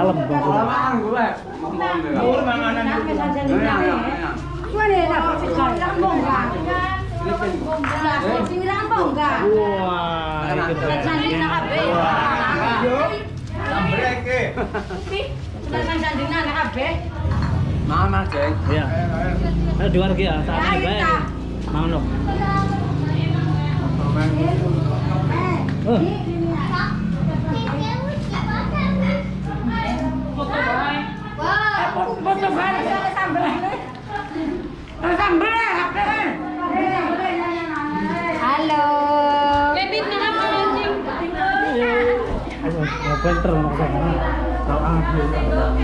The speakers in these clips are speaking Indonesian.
Dalam bang. Kelamaan gue. Mau manganan Wah, itu Mama cek. Iya. Ayo. Dua lagi ya, saat ini baik. Mau no. Oh, Halo. ayo, mau pinter mau ke sana. Tahu ah.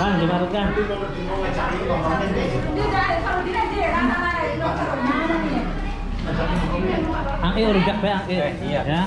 Kan, gimana kan? Angke rujak be angke. iya.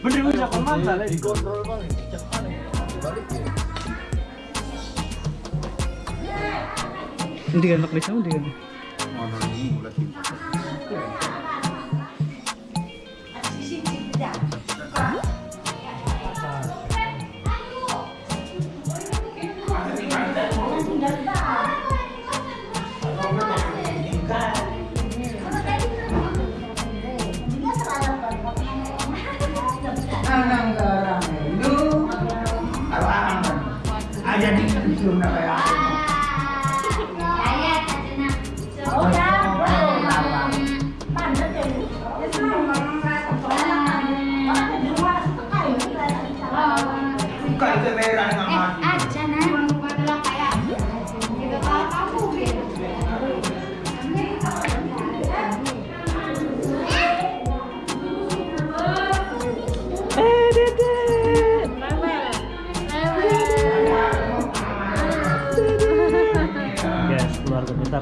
bener gue cakap mata lah dikontrol banget cakap balik Hindi kan naklis mo, hindi kan. Ada di belum nak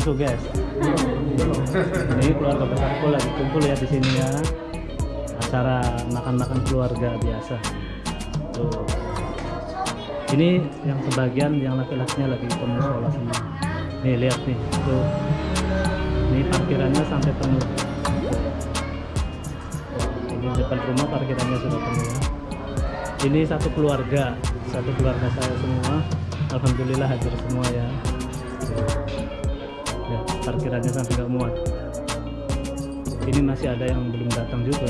besarku guys. Ini keluarga besarku lagi kumpul ya di sini ya. Acara makan-makan keluarga biasa. Tuh. Ini yang sebagian yang laki-lakinya lagi ke musola semua. Nih lihat nih, tuh. Ini parkirannya sampai penuh. Ini depan rumah parkirannya sudah penuh ya. Ini satu keluarga, satu keluarga saya semua. Alhamdulillah hadir semua ya. Ya, parkirannya sampai nggak muat. Ini masih ada yang belum datang juga.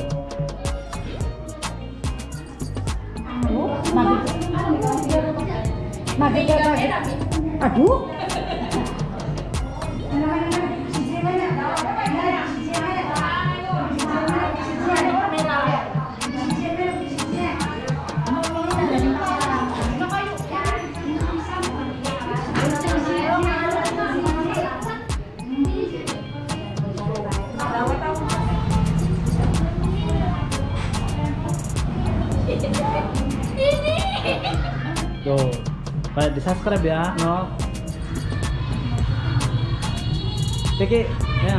Aduh. Tuh, di subscribe ya, no. Oke, ya.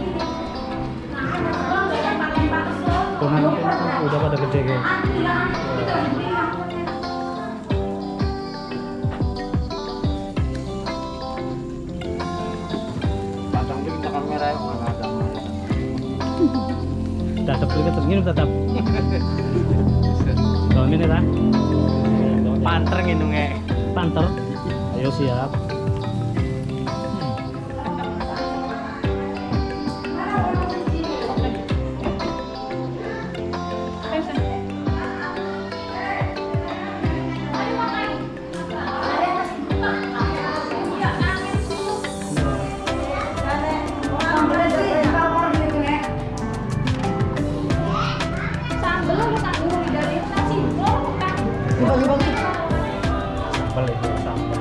nah. Kuman udah pada gede kayak. Ada. Tetap kita terngin tetap. Kalau ini lah. Panter ngindungnya. Panter. Ayo siap. Sambal itu sambal.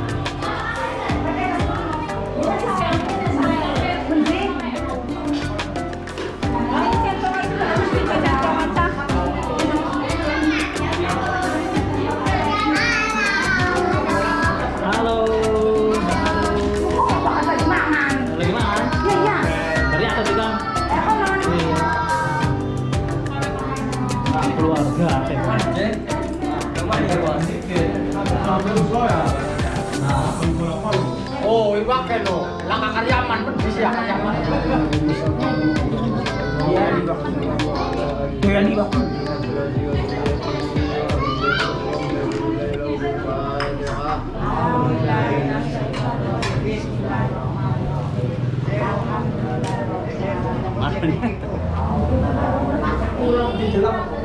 Iya. Nah, keluarga. Oh, iwak lo. Langkah karyaman pun bisa karyaman. Iya, dadakan bae kita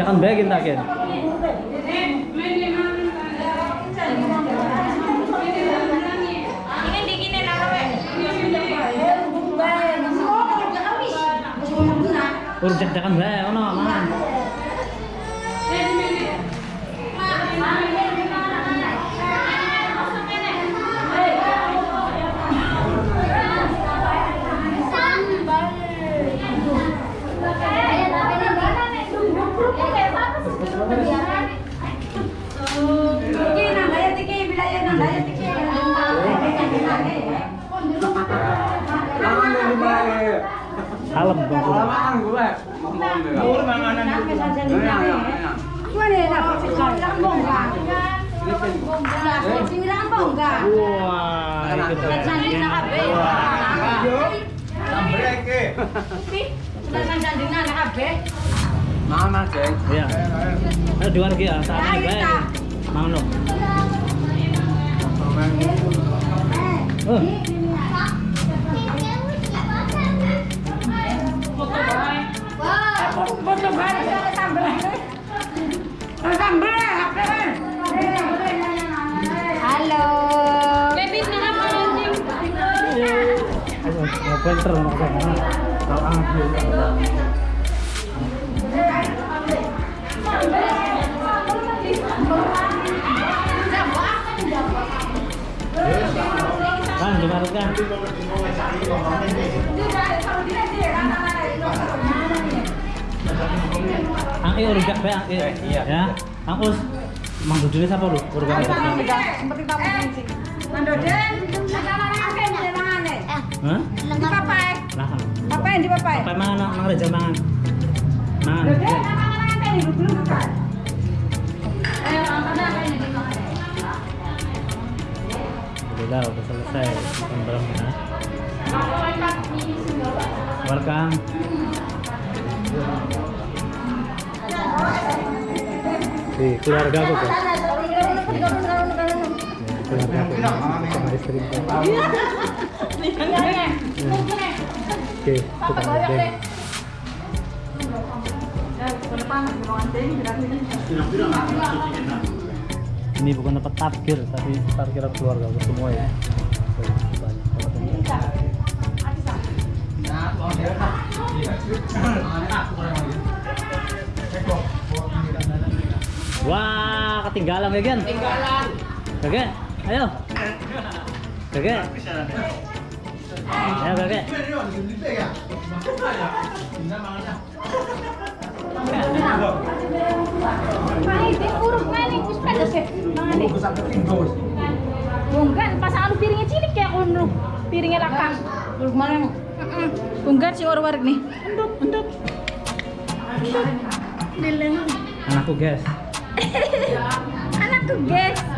한 맥인 나게 Urjak jangan lah, ono mana? Bilang bongga? Nah, bilang bongga. Wah, kabeh. Mana, Ayo, baik. Kalau anget dulu. Kan, kan? Ang ang? Iya. Ya. Ang us Mang lu? Seperti tamu akeh Hah? Di papai. Papai di papai. Apa mangan mang reja mangan? Mangan. Alhamdulillah udah selesai. Welcome. Di keluarga aku kan. Sama istri. Oke. Ini bukan tempat parkir, tapi parkiran keluarga semua ya. Wah, ketinggalan ya, Gen? Ketinggalan. Kakek, ayo. Kakek. Ayo, kakek. Bunggan, pas anu piringnya cilik kayak kono. Piringnya lakang. Mana? Bunggan si war-war nih. Endut, endut. Dileng. Anakku, guys. Anakku, guys.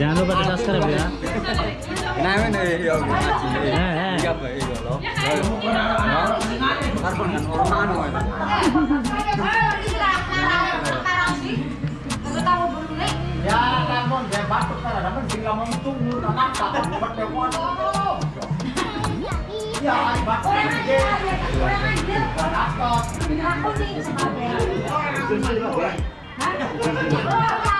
jangan lupa di subscribe ya. Nah, ini ya Eh, eh. apa itu lo? Karbon kan orang anu itu. Ya, karbon dia batuk kan ada bila mentung anak tak pakai mono. Ya, batuk dia. Aku nih. Hah?